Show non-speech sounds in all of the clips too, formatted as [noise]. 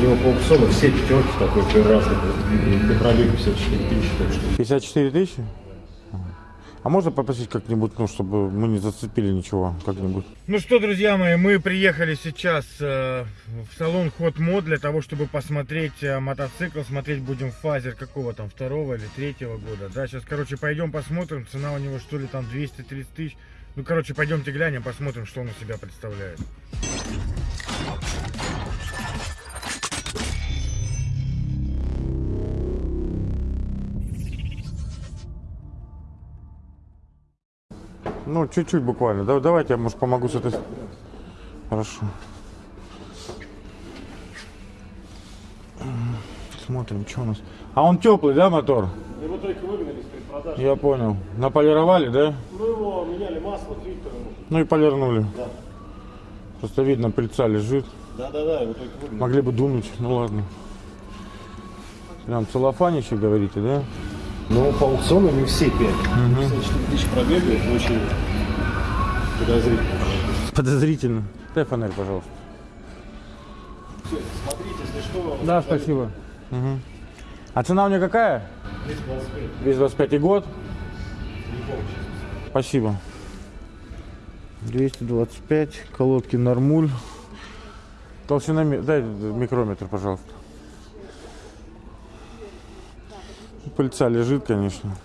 У него по аукциону все пятерки такой разный. По пробегу 54 тысячи. Так что 54 тысячи? А можно попросить как-нибудь, ну, чтобы мы не зацепили ничего, как-нибудь? Ну что, друзья мои, мы приехали сейчас э, в салон Hot Mod для того, чтобы посмотреть э, мотоцикл. Смотреть будем фазер какого там, второго или третьего года. Да, сейчас, короче, пойдем посмотрим. Цена у него что ли там 230 тысяч. Ну, короче, пойдемте глянем, посмотрим, что он из себя представляет. Ну, чуть-чуть буквально. Да, давайте я, может, помогу с этой... Хорошо. Смотрим, что у нас. А он теплый, да, мотор? Его только выгнали с предпродажи. Я понял. Наполировали, да? Ну его меняли масло, фильтр. Ну и полирнули. Да. Просто видно, пыльца лежит. Да-да-да, его только выгнали. Могли бы дунуть. Ну ладно. Прям целлофанище, говорите, да? Но по аукциону не все 5. 54 тысячи пробега, это очень подозрительно. Подозрительно. Дай фонарь, пожалуйста. Всё, смотрите, если что. Да, спасибо. Мгм. А цена у нее какая? 225. 225 и год? Не помню сейчас. Спасибо. 225, колодки нормуль. Толщина, дай микрометр, пожалуйста. Пыльца лежит, конечно.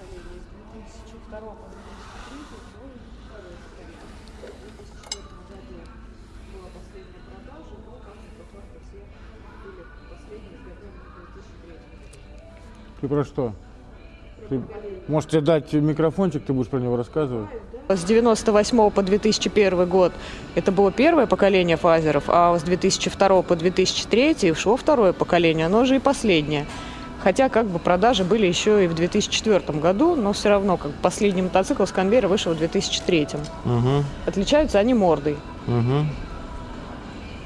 Ты про что? Ты... Может тебе дать микрофончик, ты будешь про него рассказывать? С 98 по 2001 год это было первое поколение фазеров, а с 2002 по 2003 шло второе поколение, оно же и последнее. Хотя как бы продажи были еще и в 2004 году, но все равно как последний мотоцикл с конвейера вышел в 2003. Угу, Отличаются они мордой, угу.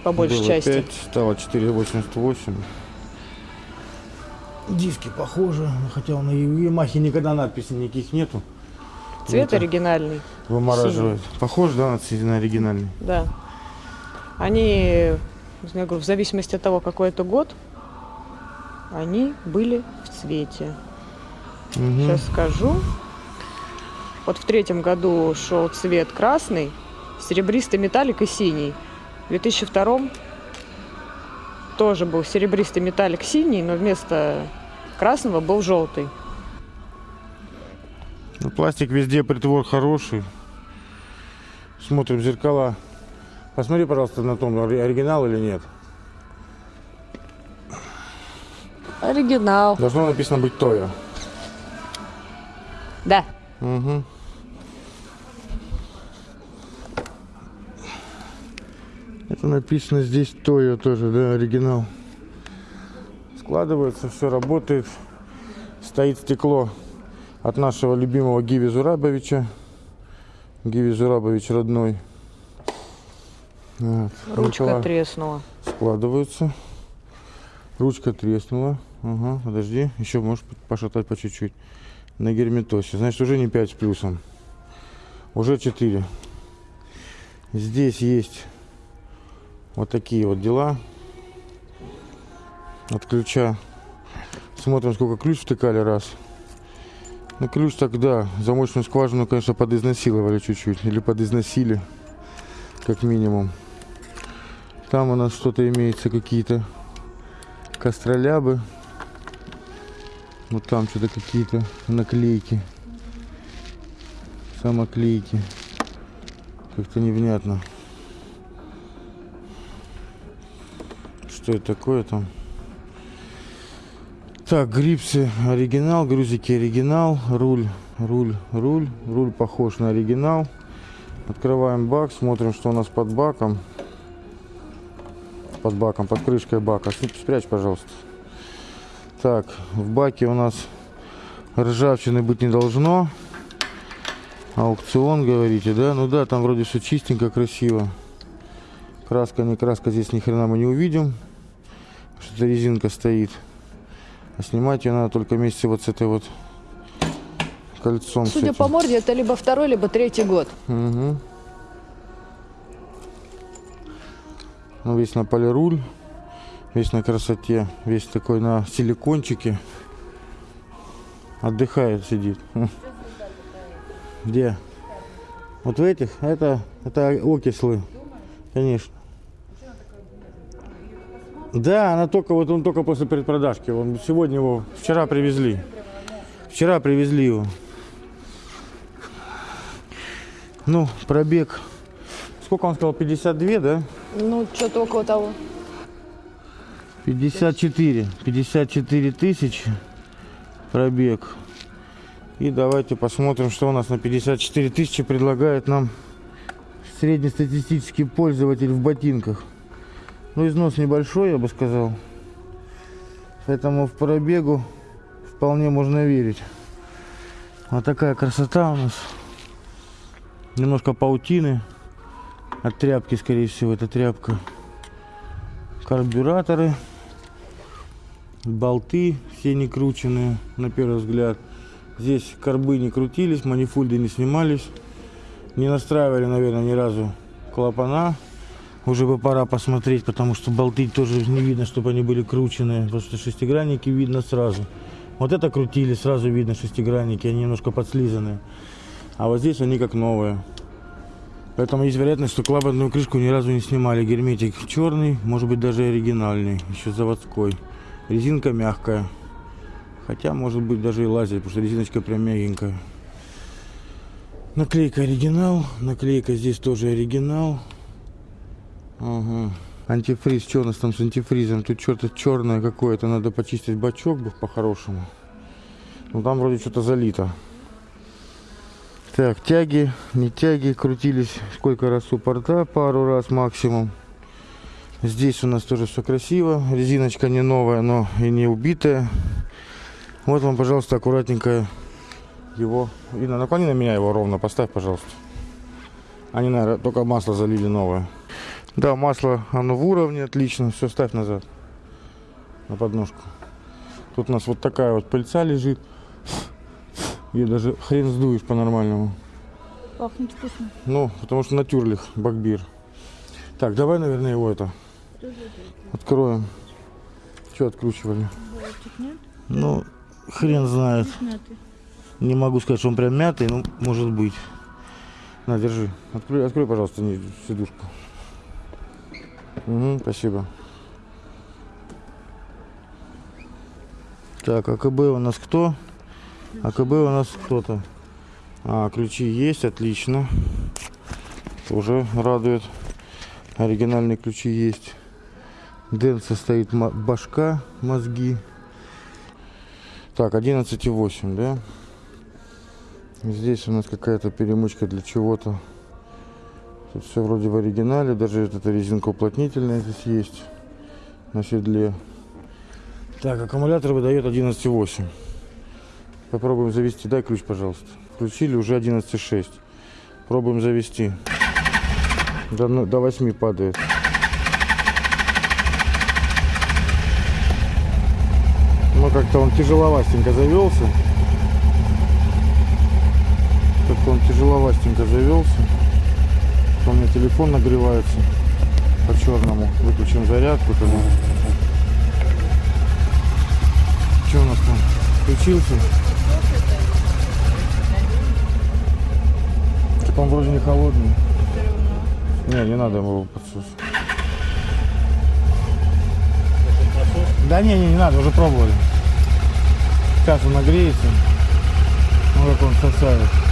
по большей Было части. 5, стало 4,88. Диски похожи, хотя на Ямахе никогда надписей никаких нету. Цвет Это оригинальный, Вымораживает. Похож, да, на оригинальный? да. Они, я говорю, в зависимости от того, какой это год, они были в цвете. Мгм. Сейчас скажу. Вот в третьем году шел цвет красный, серебристый металлик и синий. В 2002 тоже был серебристый металлик синий, но вместо красного был желтый. Ну, пластик везде, притвор хороший. Смотрим зеркала. Посмотри, пожалуйста, на том, ори- оригинал или нет. Оригинал. Должно написано быть Тоя. Да. Угу. Это написано здесь Тоя тоже, да, оригинал. Складывается, все работает. Стоит стекло от нашего любимого Гиви Зурабовича. Гиви Зурабович родной. Вот. Ручка Зеркала треснула. складываются. Ручка треснула. Ага, подожди. Еще можешь пошатать по чуть-чуть. На герметосе. Значит, уже не 5 с плюсом. Уже 4. Здесь есть вот такие вот дела. От ключа. Смотрим, сколько ключ втыкали раз. Ну, ключ тогда замочную скважину, конечно, подизнасиловали чуть-чуть. Или подизносили, как минимум. Там у нас что-то имеется, какие-то костролябы. Вот там что-то какие-то наклейки. Самоклейки. Как-то невнятно. Что это такое там? Так, грипсы оригинал, грузики оригинал, руль, руль, руль, руль похож на оригинал. Открываем бак, смотрим, что у нас под баком. Под баком, под крышкой бака. Сп- Спрячь, пожалуйста. Так, в баке у нас ржавчины быть не должно. Аукцион, говорите, да? Ну да, там вроде все чистенько, красиво. Краска, не краска, здесь ни хрена мы не увидим. Что-то резинка стоит. А снимать ее надо только вместе вот с этой вот кольцом. Судя по морде, это либо второй, либо третий год. Угу. Ну, весь на полируль. Весь на красоте, весь такой на силикончике. Отдыхает, сидит. Где? Вот в этих? Это, это окислы, конечно. Да, она только вот он только после предпродажки. Он сегодня его, вчера привезли. Вчера привезли его. Ну, пробег. Сколько он сказал? 52, да? Ну, что-то около того. 54. 54 тысячи пробег. И давайте посмотрим, что у нас на 54 тысячи предлагает нам среднестатистический пользователь в ботинках. Ну, износ небольшой, я бы сказал. Поэтому в пробегу вполне можно верить. Вот такая красота у нас. Немножко паутины. От тряпки, скорее всего, это тряпка. Карбюраторы. Болты все не крученные, на первый взгляд. Здесь карбы не крутились, манифульды не снимались. Не настраивали, наверное, ни разу клапана. Уже бы пора посмотреть, потому что болты тоже не видно, чтобы они были крученные. Потому что шестигранники видно сразу. Вот это крутили, сразу видно шестигранники, они немножко подслизанные. А вот здесь они как новые. Поэтому есть вероятность, что клапанную крышку ни разу не снимали. Герметик черный, может быть даже оригинальный, еще заводской. Резинка мягкая. Хотя, может быть, даже и лазер, потому что резиночка прям мягенькая. Наклейка оригинал. Наклейка здесь тоже оригинал. Ага. Антифриз. Что у нас там с антифризом? Тут что-то черное какое-то. Надо почистить бачок бы по-хорошему. Ну там вроде что-то залито. Так, тяги, не тяги, крутились сколько раз у порта, пару раз максимум. Здесь у нас тоже все красиво. Резиночка не новая, но и не убитая. Вот вам, пожалуйста, аккуратненько его. Инна, наклони на меня его ровно, поставь, пожалуйста. Они, наверное, только масло залили новое. Да, масло, оно в уровне, отлично. Все, ставь назад. На подножку. Тут у нас вот такая вот пыльца лежит. И даже хрен сдуешь по-нормальному. Пахнет вкусно. Ну, потому что натюрлих, багбир. Так, давай, наверное, его это откроем. Что откручивали? Ну, хрен знает. Не могу сказать, что он прям мятый, ну, может быть. На, держи. Открой, открой пожалуйста, сидушку. Угу, спасибо. Так, АКБ у нас кто? АКБ у нас кто-то. А, ключи есть, отлично. Уже радует. Оригинальные ключи есть. Дэн состоит башка, мозги. Так, 11,8, да? Здесь у нас какая-то перемычка для чего-то. Тут все вроде в оригинале, даже эта резинка уплотнительная здесь есть на седле. Так, аккумулятор выдает 11,8. Попробуем завести. Дай ключ, пожалуйста. Включили уже 11,6. Пробуем завести. До, ну- до 8 падает. Ну, как-то он тяжеловастенько завелся. Как-то он тяжеловастенько завелся. У меня телефон нагревается по черному. Выключим зарядку тогда. Что у нас там? Включился? Так он вроде не холодный. Не, не надо его подсос. Да не, не, не надо, уже пробовали. Сейчас он нагреется. Ну как он сосает.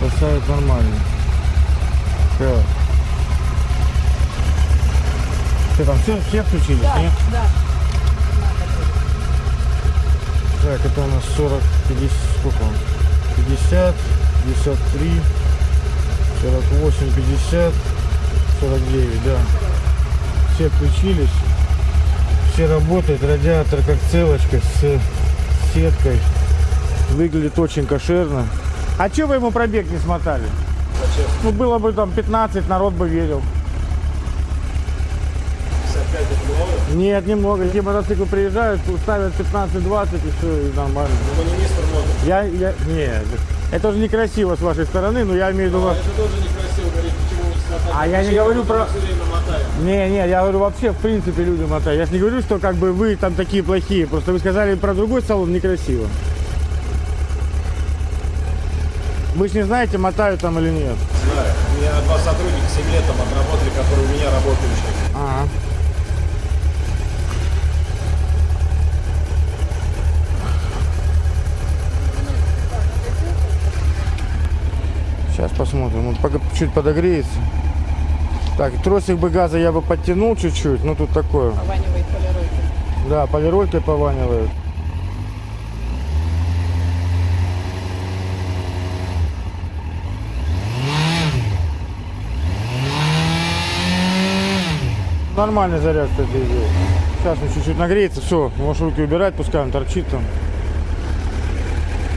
Сосает нормально. Так. Ты там все, все включились, нет? Да. Так, это у нас 40, 50, сколько он? 50, 53, 48, 50, 49, да. Все включились, все работают, радиатор как целочка с сеткой. Выглядит очень кошерно. А че вы ему пробег не смотали? Зачем? Ну было бы там 15, народ бы верил. 55 это много? Нет, немного. Те мотоциклы приезжают, ставят 15-20 и все, и нормально. Ну, не мистер. Я, я, нет, это же некрасиво с вашей стороны, но я имею в виду, А вас- это тоже некрасиво говорить, почему вы не смотрели. А я не говорю про... Не, не, я говорю вообще, в принципе, люди мотают. Я же не говорю, что как бы вы там такие плохие. Просто вы сказали про другой салон некрасиво. Вы же не знаете, мотают там или нет. Знаю. У меня два сотрудника 7 лет там отработали, которые у меня работают сейчас. Ага. Сейчас посмотрим. Вот пока чуть подогреется. Так, тросик бы газа я бы подтянул чуть-чуть, но тут такое. Пованивает полиройкой. Да, полиролькой пованивает. Нормальный заряд, кстати, идет. Сейчас он чуть-чуть нагреется, все, можешь руки убирать, пускай он торчит там.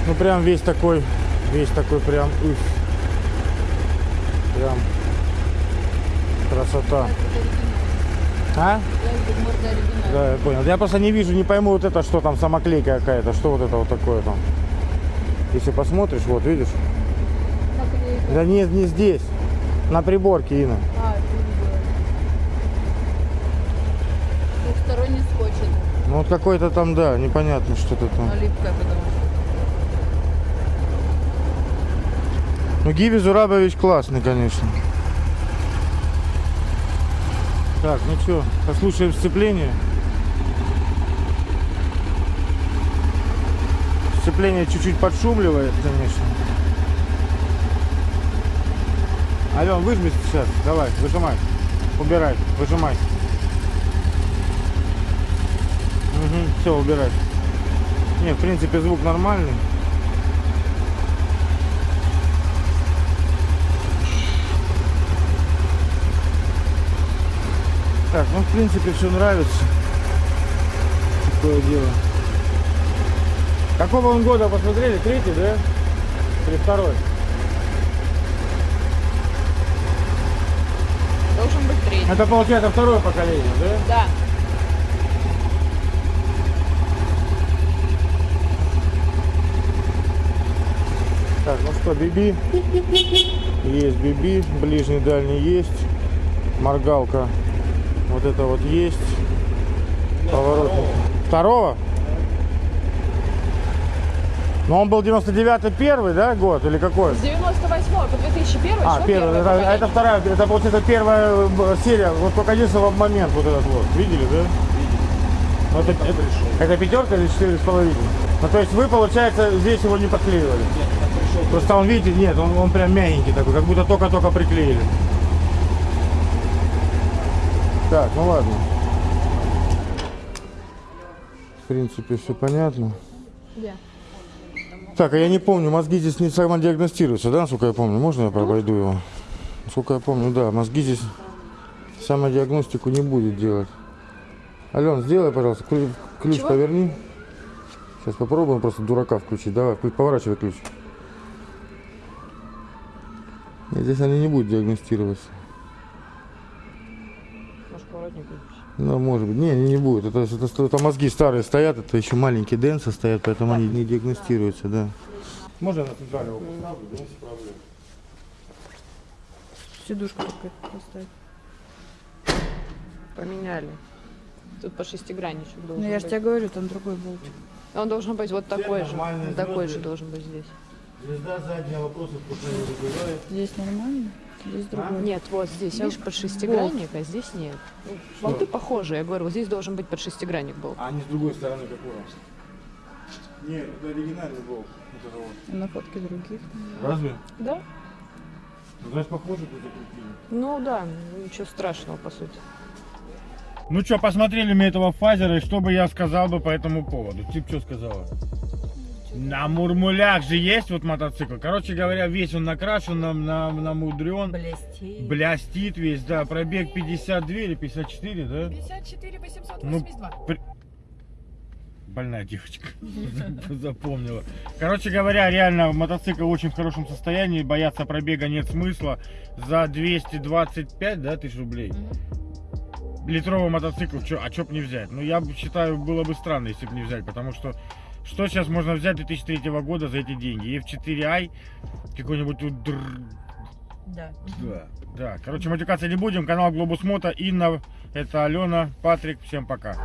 Ну прям весь такой, весь такой прям, уф. Прям красота. А? Да, я понял. Я просто не вижу, не пойму вот это, что там самоклейка какая-то, что вот это вот такое там. Если посмотришь, вот видишь. Да нет, не здесь. На приборке, Инна. А, это не было. Двухсторонний скотч. это, Ну вот какой-то там, да, непонятно что-то там. Ну Гиви Зурабович классный, конечно. Так, ну что, послушаем сцепление. Сцепление чуть-чуть подшумливает, конечно. Ален, выжми сейчас, давай, выжимай. Убирай, выжимай. Угу, все, убирай. Не, в принципе, звук нормальный. Так, ну в принципе все нравится. Такое дело. Какого он года посмотрели? Третий, да? Или второй? Должен быть третий. Это получается второе поколение, да? Да. Ну что, биби. Есть биби, ближний, дальний есть. Моргалка. Вот это вот есть. Поворотник. Второго? Но он был 99 первый, да, год или какой? С 98 по 2001 А, первый. первое Это, это вторая, это получается первая э, серия. Вот только единственный момент вот этот вот. Видели, да? Ну, это, это, это пятерка или четыре с половиной? Ну, то есть вы, получается, здесь его не подклеивали? Просто он, видите, нет, он, он прям мягенький такой, как будто только-только приклеили. Так, ну ладно. В принципе, все понятно. Где? Так, а я не помню, мозги здесь не самодиагностируются, да, насколько я помню? Можно я обойду его? Насколько я помню, да, мозги здесь самодиагностику не будет делать. Ален, сделай, пожалуйста, ключ, ключ поверни. Сейчас попробуем просто дурака включить. Давай, поворачивай ключ. Нет, здесь они не будут диагностироваться. Может, поворотник? Ну, может быть. Не, не, не будет. Это, это, это мозги старые стоят, это еще маленькие денсы стоят, поэтому они не диагностируются, да. Можно на центрального Сидушку только поставить. Поменяли. Тут по шестигранничек должен Ну я же тебе говорю, там другой болтик. Он должен быть вот такой же. Такой же должен быть здесь. Звезда задняя вопросов пока не вызывает. Здесь нормально, здесь другой. Нет, вот здесь, видишь, под шестигранник, а здесь нет. Болты похожие, я говорю, вот здесь должен быть под шестигранник болт. А они с другой стороны какой? Нет, это оригинальный болт. А На фотке других. Разве? Да? Ну, значит, похоже тут закрутили. Ну да, ничего страшного, по сути. Ну что, посмотрели мы этого фазера, и что бы я сказал бы по этому поводу? Тип что сказала? На Мурмулях же есть вот мотоцикл. Короче говоря, весь он накрашен, нам на, намудрен. Блестит. Блестит весь, да. Пробег 52 или 54, да? 54 882. Ну, при- Больная девочка. [laughs] Запомнила. Короче говоря, реально мотоцикл очень в хорошем состоянии. Бояться пробега нет смысла. За 225, да, тысяч рублей. Литровый мотоцикл, чё, а чё б не взять? Ну, я бы считаю, было бы странно, если бы не взять, потому что что сейчас можно взять 2003 года за эти деньги? F4i, какой-нибудь Да. Да. Да, короче, матюкаться не будем. Канал Глобус Мото. Инна, это Алена, Патрик. Всем пока.